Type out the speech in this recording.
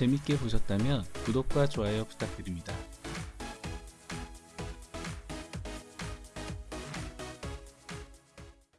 재밌게 보셨다면 구독과 좋아요 부탁드립니다.